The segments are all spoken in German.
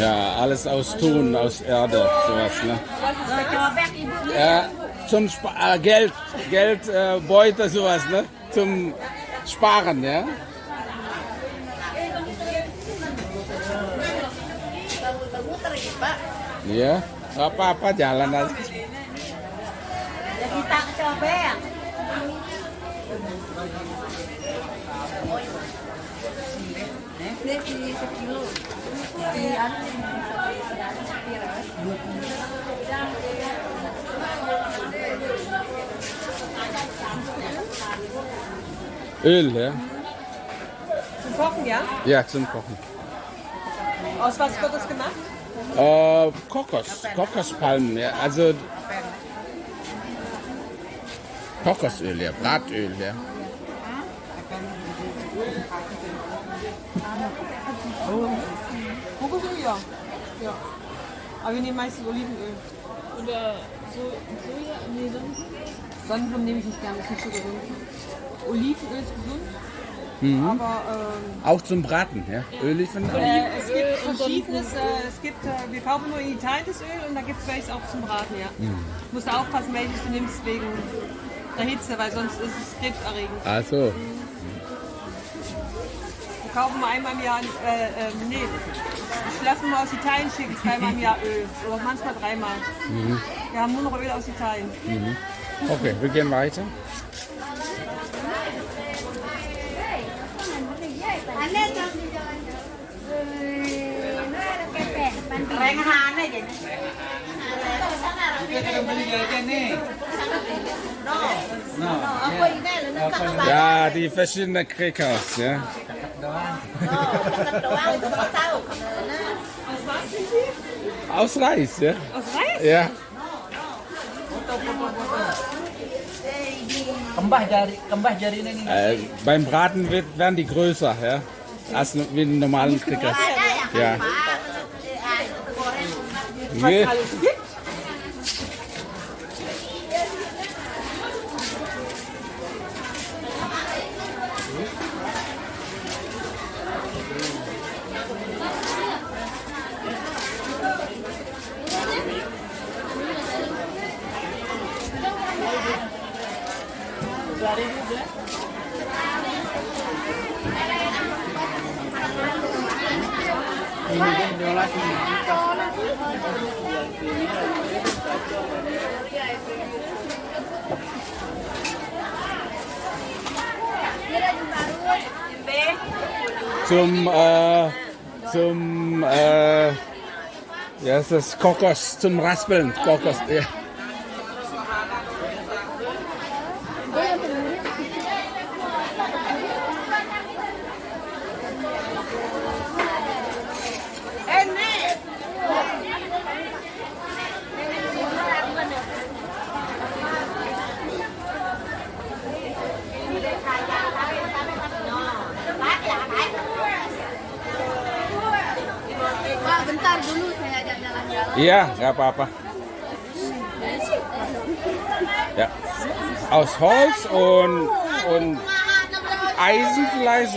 Ja, alles aus Ton, aus Erde, sowas. Ne? Ja, zum Sp äh, Geld, Geld, äh, sowas, ne? Zum Sparen, ya. Iya, apa-apa jalan aja. Kita ke Öl, ja? Zum Kochen, ja? Ja, zum Kochen. Aus was wird das gemacht? Äh, Kokos, Kokospalmen, ja, also Kokosöl, ja, Bratöl, ja. Kokosöl, ja. ja. Aber wir nehmen meistens Olivenöl. Oder so, Soja? Nee, sonst. Sonnenblumen nehme ich nicht gerne, ist nicht so gesund. Olivenöl ist gesund, aber ähm, Auch zum Braten, ja. Oliven auch. äh, es gibt verschiedenes. Äh, es gibt, äh, wir kaufen nur in Italien das Öl und da gibt es welches auch zum Braten, ja. Musst du aufpassen, welches du nimmst wegen der Hitze, weil sonst ist es krebserregend. Also, Wir kaufen mal einmal im Jahr, äh, äh, nee, ich lasse nur aus Italien schicken, zweimal im Jahr Öl. Oder manchmal dreimal. Wir haben nur noch Öl aus Italien. okay, wir gehen weiter. Ja, die verschiedenen Crackers, ja. Aus Reis, ja. Aus Reis? Ja. Kembah jari, kembah jari ini. Äh, beim Braten wird, werden die größer, ja. Als wie normalen yang Ja. Nee. Zum, äh, zum, äh, ja, ist das Kokos, zum Raspeln, Kokos, ja. Ja, nggak apa-apa. Ja. Aus Holz und, und Eisen vielleicht.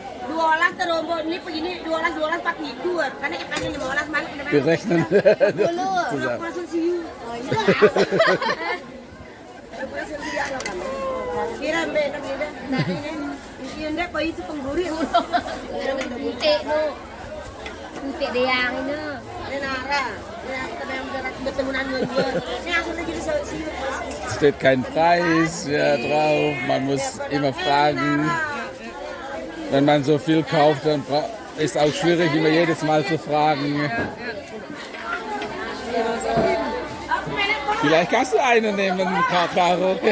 dua terombo ini begini dua orang dua orang karena kita lima orang malam langsung siu kira mbak ini itu pengguri ini ini nara. Steht kein Preis ja, drauf, man muss immer fragen. Wenn man so viel kauft, dann ist auch schwierig, immer jedes Mal zu fragen. Vielleicht kannst du einen nehmen, Caro.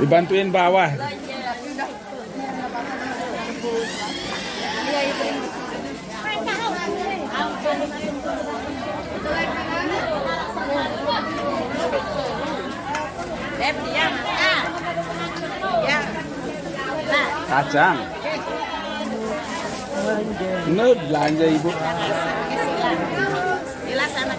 Dibantuin bawah. Kacang. Ini belanja ibu. Bilas anak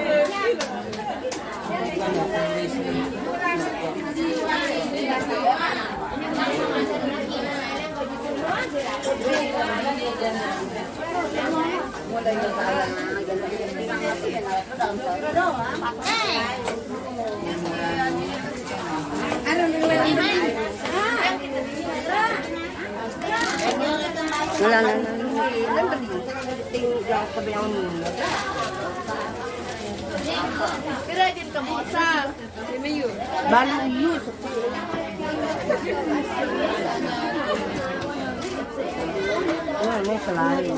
Kita na lang. Baluyu. Wah, ini selain.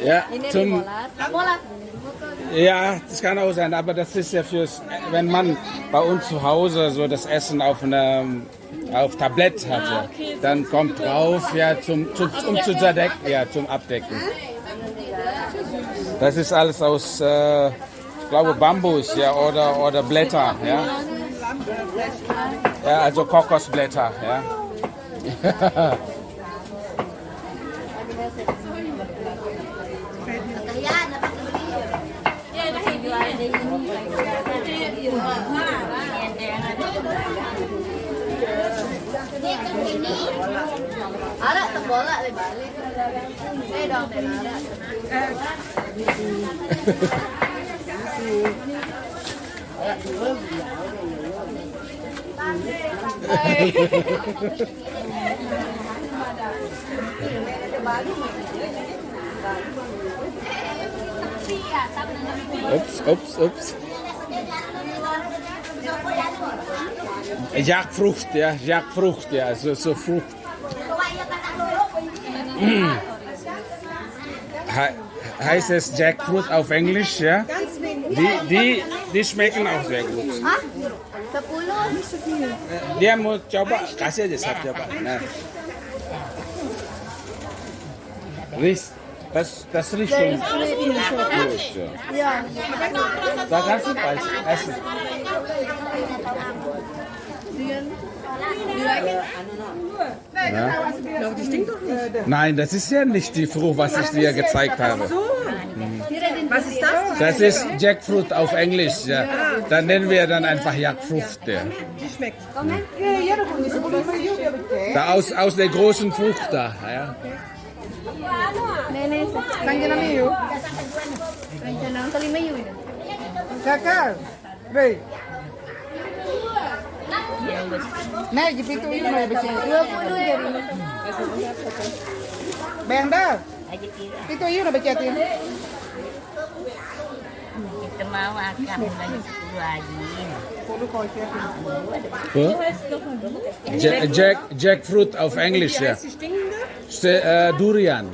Ya, Ini molat. Molat. Ja, das kann auch sein, aber das ist ja fürs, wenn man bei uns zu Hause so das Essen auf einem auf Tablett hat, ja, dann kommt drauf, ja, zum, zum, um zu zerdecken, ja, zum Abdecken. Das ist alles aus, äh, ich glaube, Bambus, ja, oder, oder Blätter, ja. Ja, also Kokosblätter, ja. Arak tembolak le. Eh dong. Oops, oops, oops. Jackfrucht, ja, Jackfrucht, ja, so, so Frucht. He heißt es Jackfruit auf Englisch, ja? Die, die, die schmecken auch sehr gut. Dia mau coba, kasih aja satu coba. Nah. Riech, das, das riecht schon gut. Ja. Da kannst du bald essen. Ja. Nein, das ist ja nicht die Frucht, was ich dir gezeigt habe. Was ist das? Das ist Jackfruit auf Englisch. Ja. Dann nennen wir dann einfach Jackfrucht. Ja. Da aus, aus der großen Frucht da. Ja. Nenek. Nah, gitu itu mah baca 20 jadi. Bayang dah. Itu iya udah baca. Kita mau akan lagi 10 aja. Jack jackfruit of English ya. Yeah. Eh, uh, durian.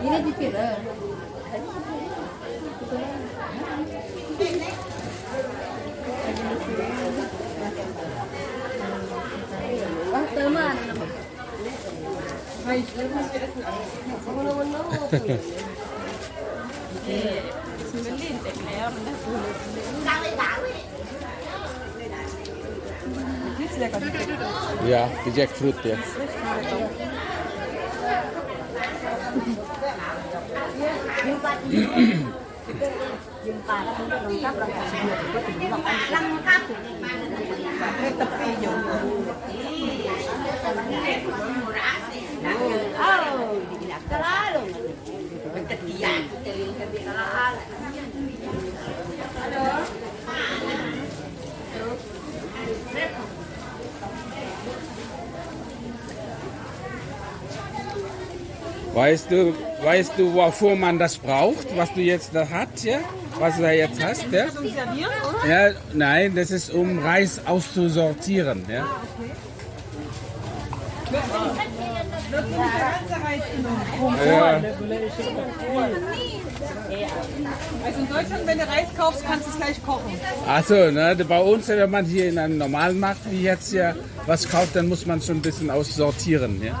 Ini di Ja, die Jackfruit ja. Tepi Weißt du, weißt du, wofür man das braucht, was du jetzt da hast, ja? Was du da jetzt hast, ja? Ja, nein, das ist um Reis auszusortieren, ja? Ja, Also in Deutschland, wenn du Reis kaufst, kannst du es gleich kochen. also, ne, bei uns, wenn man hier in einem normalen Markt wie jetzt ja was kauft, dann muss man schon ein bisschen aussortieren, ja?